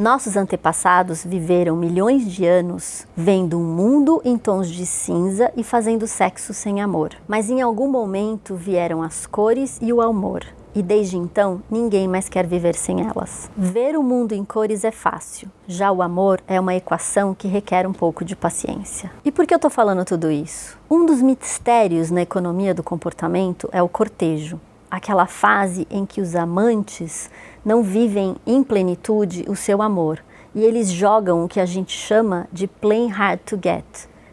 Nossos antepassados viveram milhões de anos vendo um mundo em tons de cinza e fazendo sexo sem amor. Mas em algum momento vieram as cores e o amor. E desde então, ninguém mais quer viver sem elas. Ver o mundo em cores é fácil, já o amor é uma equação que requer um pouco de paciência. E por que eu estou falando tudo isso? Um dos mistérios na economia do comportamento é o cortejo, aquela fase em que os amantes não vivem em plenitude o seu amor e eles jogam o que a gente chama de playing hard to get,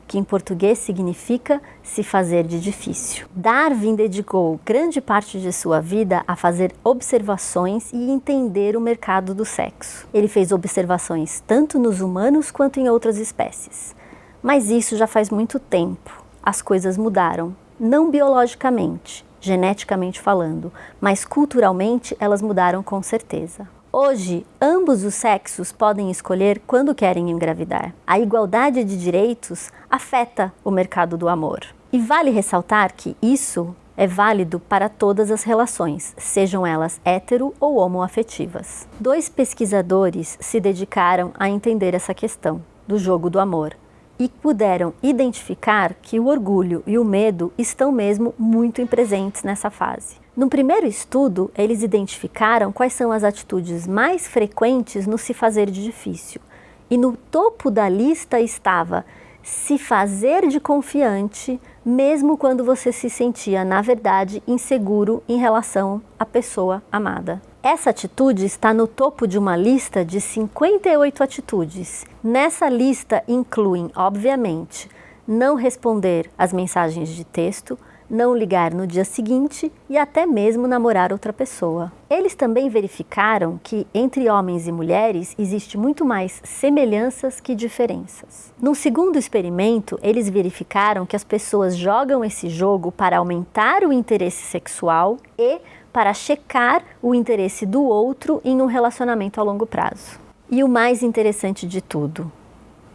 que em português significa se fazer de difícil. Darwin dedicou grande parte de sua vida a fazer observações e entender o mercado do sexo. Ele fez observações tanto nos humanos quanto em outras espécies. Mas isso já faz muito tempo. As coisas mudaram, não biologicamente, geneticamente falando, mas culturalmente elas mudaram com certeza. Hoje, ambos os sexos podem escolher quando querem engravidar. A igualdade de direitos afeta o mercado do amor. E vale ressaltar que isso é válido para todas as relações, sejam elas hetero ou homoafetivas. Dois pesquisadores se dedicaram a entender essa questão do jogo do amor e puderam identificar que o orgulho e o medo estão mesmo muito presentes nessa fase. No primeiro estudo, eles identificaram quais são as atitudes mais frequentes no se fazer de difícil. E no topo da lista estava se fazer de confiante, mesmo quando você se sentia, na verdade, inseguro em relação à pessoa amada. Essa atitude está no topo de uma lista de 58 atitudes. Nessa lista incluem, obviamente, não responder às mensagens de texto, não ligar no dia seguinte e até mesmo namorar outra pessoa. Eles também verificaram que entre homens e mulheres existe muito mais semelhanças que diferenças. No segundo experimento, eles verificaram que as pessoas jogam esse jogo para aumentar o interesse sexual e para checar o interesse do outro em um relacionamento a longo prazo. E o mais interessante de tudo,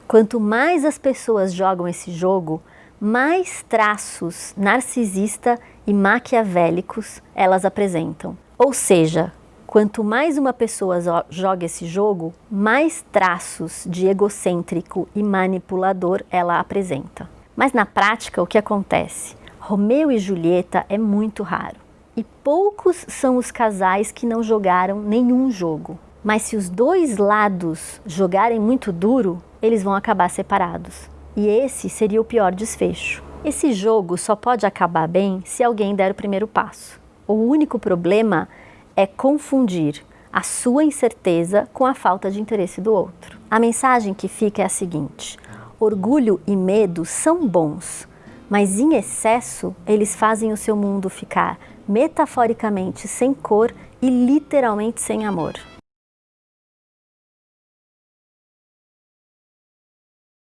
quanto mais as pessoas jogam esse jogo, mais traços narcisista e maquiavélicos elas apresentam. Ou seja, quanto mais uma pessoa joga esse jogo, mais traços de egocêntrico e manipulador ela apresenta. Mas na prática, o que acontece? Romeu e Julieta é muito raro. E poucos são os casais que não jogaram nenhum jogo. Mas se os dois lados jogarem muito duro, eles vão acabar separados. E esse seria o pior desfecho. Esse jogo só pode acabar bem se alguém der o primeiro passo. O único problema é confundir a sua incerteza com a falta de interesse do outro. A mensagem que fica é a seguinte: orgulho e medo são bons, mas em excesso eles fazem o seu mundo ficar metaforicamente sem cor e literalmente sem amor.